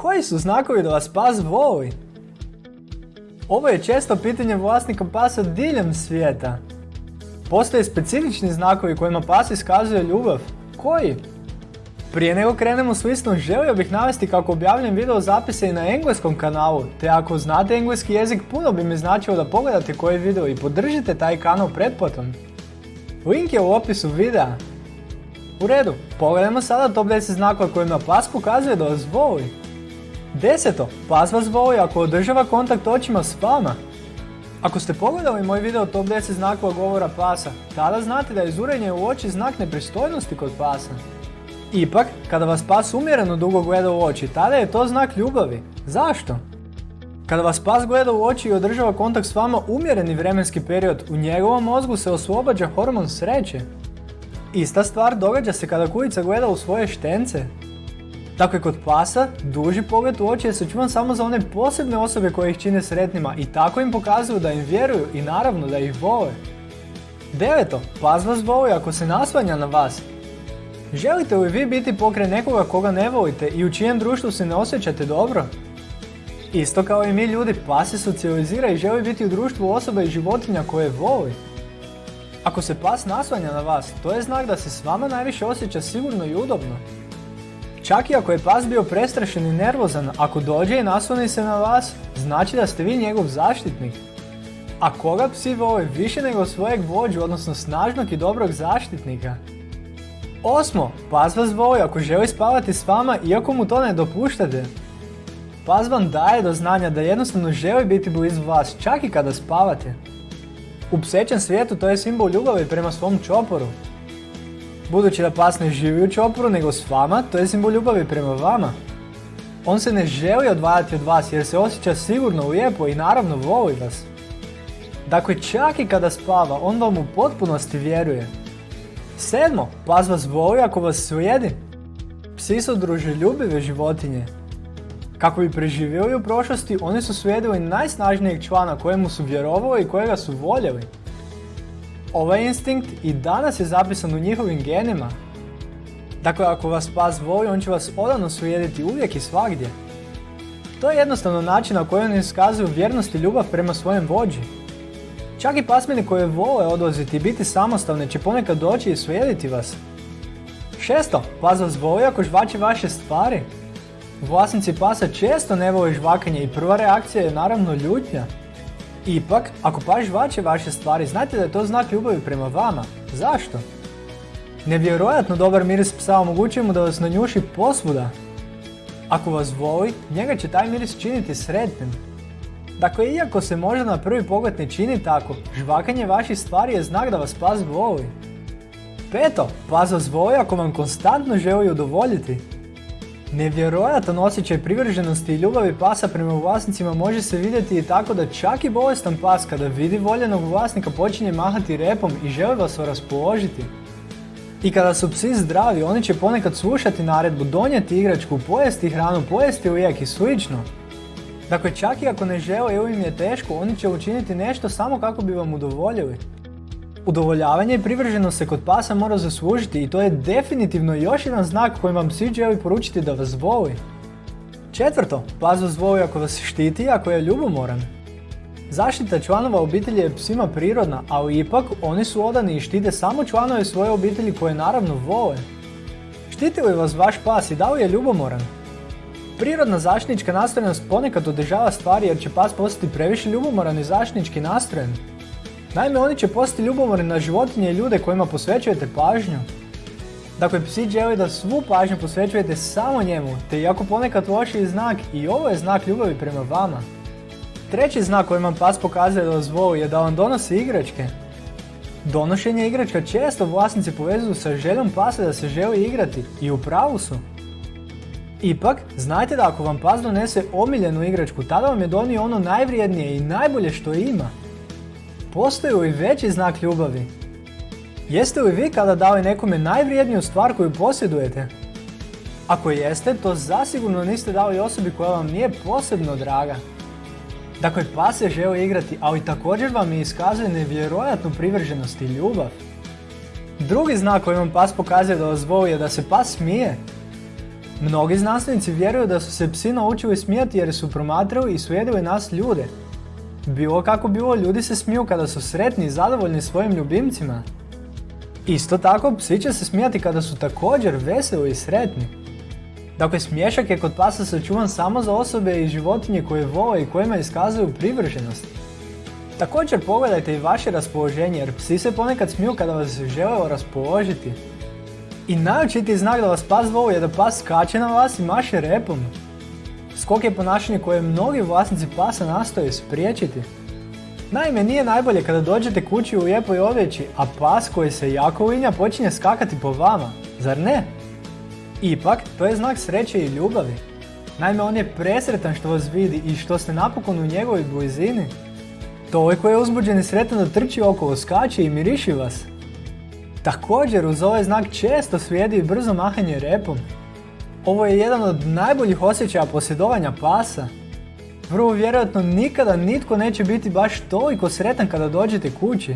Koji su znakovi da vas pas voli? Ovo je često pitanje vlasnika pasa diljem svijeta. Postoje specifični znakovi kojima pas iskazuje ljubav. Koji? Prije nego krenemo s listom, želio bih navesti kako objavljam video zapise i na engleskom kanalu, te ako znate engleski jezik puno bi mi značilo da pogledate koji video i podržite taj kanal pretplatom. Link je u opisu videa. U redu, pogledajmo sada top 10 znakova kojima pas pokazuje da vas voli. Deseto, pas vas voli ako održava kontakt očima s vama. Ako ste pogledali moj video top 10 znakova govora pasa, tada znate da je zurenje u oči znak nepristojnosti kod pasa. Ipak, kada vas pas umjereno dugo gleda u oči, tada je to znak ljubavi. Zašto? Kada vas pas gleda u oči i održava kontakt s vama umjereni vremenski period, u njegovom mozgu se oslobađa hormon sreće. Ista stvar događa se kada kujica gleda u svoje štence. Dakle, kod pasa, duži pogled u oči je sačuvan samo za one posebne osobe koje ih čine sretnima i tako im pokazuju da im vjeruju i naravno da ih vole. Deveto, pas vas voli ako se nasvanja na vas. Želite li vi biti pokraj nekoga koga ne volite i u čijem društvu se ne osjećate dobro? Isto kao i mi ljudi, pas se socijalizira i želi biti u društvu osoba i životinja koje voli. Ako se pas nasvanja na vas, to je znak da se s vama najviše osjeća sigurno i udobno. Čak i ako je pas bio prestrašen i nervozan, ako dođe i nasloni se na vas, znači da ste vi njegov zaštitnik. A koga psi vole više nego svojeg vođu, odnosno snažnog i dobrog zaštitnika? Osmo, pas vas voli ako želi spavati s vama iako mu to ne dopuštate. Pas vam daje do znanja da jednostavno želi biti blizu vas čak i kada spavate. U psećem svijetu to je simbol ljubavi prema svom čoporu. Budući da pas ne živi u čoporu nego s vama, to je simbol ljubavi prema vama. On se ne želi odvajati od vas jer se osjeća sigurno lijepo i naravno voli vas. Dakle, čak i kada spava, on vam u potpunosti vjeruje. Sedmo, pas vas voli ako vas slijedi. Psi su druželjubive životinje. Kako bi preživjeli u prošlosti, oni su slijedili najsnažnijeg člana kojemu su vjerovali i kojega su voljeli. Ovaj instinkt i danas je zapisan u njihovim genima. Dakle, ako vas pas voli, on će vas odavno slijediti uvijek i svagdje. To je jednostavno način na koji oni iskazuju vjernost i ljubav prema svojem vođi. Čak i pasmini koje vole odlaziti i biti samostalne će ponekad doći i slijediti vas. Šesto, pas vas voli ako žvači vaše stvari. Vlasnici pasa često ne vole žvakanje i prva reakcija je naravno ljutnja. Ipak, ako pas žvače vaše stvari, znajte da je to znak ljubavi prema vama. Zašto? Nevjerojatno dobar miris psa omogućuje mu da vas nanjuši posvuda. Ako vas voli, njega će taj miris činiti sretnim. Dakle, iako se možda na prvi pogled ne čini tako, žvakanje vaših stvari je znak da vas pas voli. Peto, pas vas voli ako vam konstantno želi udovoljiti. Nevjerojatan osjećaj privrženosti i ljubavi pasa prema vlasnicima može se vidjeti i tako da čak i bolestan pas kada vidi voljenog vlasnika počinje mahati repom i želi vas raspoložiti. I kada su psi zdravi, oni će ponekad slušati naredbu, donijeti igračku, pojesti hranu, pojesti lijek i slično. Dakle, čak i ako ne žele ili im je teško, oni će učiniti nešto samo kako bi vam udovoljili. Udovoljavanje i privrženost se kod pasa mora zaslužiti i to je definitivno još jedan znak kojim vam psi želi poručiti da vas voli. Četvrto, pas vas voli ako vas štiti ako je ljubomoran. Zaštita članova obitelji je psima prirodna, ali ipak oni su odani i štite samo članove svoje obitelji koje naravno vole. Štiti li vas vaš pas i da li je ljubomoran? Prirodna zaštitnička nastrojenost ponekad održava stvari jer će pas postati previše ljubomoran i zaštitnički nastrojen. Naime, oni će postati ljubomorni na životinje i ljude kojima posvećujete pažnju. Dakle, psi želi da svu pažnju posvećujete samo njemu, te iako ponekad lošiji znak, i ovo je znak ljubavi prema vama. Treći znak koji vam pas pokazuje da vas voli je da vam donosi igračke. Donošenje igračka često vlasnici povezuju sa željom pasa da se želi igrati i u pravu su. Ipak, znajte da ako vam pas donese omiljenu igračku, tada vam je donio ono najvrijednije i najbolje što ima. Postoji li veći znak ljubavi? Jeste li vi kada dali nekome najvrijedniju stvar koju posjedujete? Ako jeste, to zasigurno niste dali osobi koja vam nije posebno draga. Dakle, pas se želi igrati, ali također vam i iskazuje nevjerojatnu privrženost i ljubav. Drugi znak koji vam pas pokazuje da vas voli je da se pas smije. Mnogi znanstvenici vjeruju da su se psi naučili smijati jer su promatrali i slijedili nas ljude. Bilo kako bilo, ljudi se smiju kada su sretni i zadovoljni svojim ljubimcima. Isto tako, psi će se smijati kada su također veseli i sretni. Dakle, smješak je kod pasa sačuvan samo za osobe i životinje koje vole i kojima iskazuju privrženost. Također pogledajte i vaše raspoloženje jer psi se ponekad smiju kada vas žele raspoložiti. I najočitiji znak da vas pas voli je da pas skače na vas i maše repom. Skok je ponašanje koje mnogi vlasnici pasa nastoje spriječiti. Naime, nije najbolje kada dođete kući u lijepoj odjeći, a pas koji se jako linja počinje skakati po vama, zar ne? Ipak, to je znak sreće i ljubavi. Naime, on je presretan što vas vidi i što ste napokon u njegovoj blizini. Toliko je uzbuđen i sretan da trči okolo, skače i miriši vas. Također uz ovaj znak često slijedi i brzo mahanje repom. Ovo je jedan od najboljih osjećaja posjedovanja pasa. Vrlo vjerojatno nikada nitko neće biti baš toliko sretan kada dođete kući.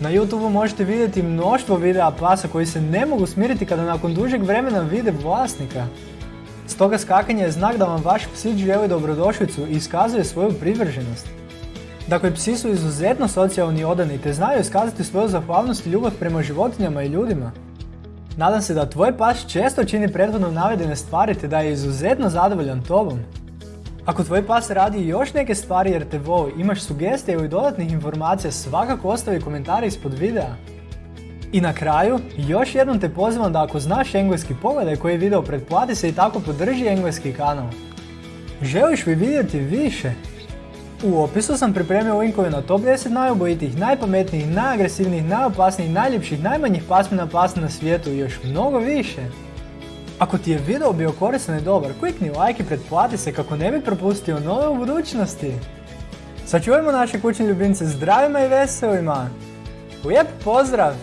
Na YouTube možete vidjeti mnoštvo videa pasa koji se ne mogu smiriti kada nakon dužeg vremena vide vlasnika. Stoga skakanje je znak da vam vaš psić želi dobrodošlicu i iskazuje svoju privrženost. Dakle, psi su izuzetno socijalni i odani te znaju iskazati svoju zahvalnost i ljubav prema životinjama i ljudima. Nadam se da tvoj pas često čini prethodno navedene stvari te da je izuzetno zadovoljan tobom. Ako tvoj pas radi još neke stvari jer te voli, imaš sugestije ili dodatnih informacija, svakako ostavi komentare ispod videa. I na kraju, još jednom te pozivam da ako znaš engleski pogledaj koji video pretplati se i tako podrži engleski kanal. Želiš li vidjeti više? U opisu sam pripremio linkove na top 10 najubojitijih, najpametnijih, najagresivnijih, najopasnijih, najljepših, najmanjih pasmina pasa na svijetu i još mnogo više. Ako ti je video bio koristan i dobar, klikni like i pretplati se kako ne bi propustio nove u budućnosti. Sačuvajmo naše kućne ljubimce zdravima i veselima. Lijep pozdrav!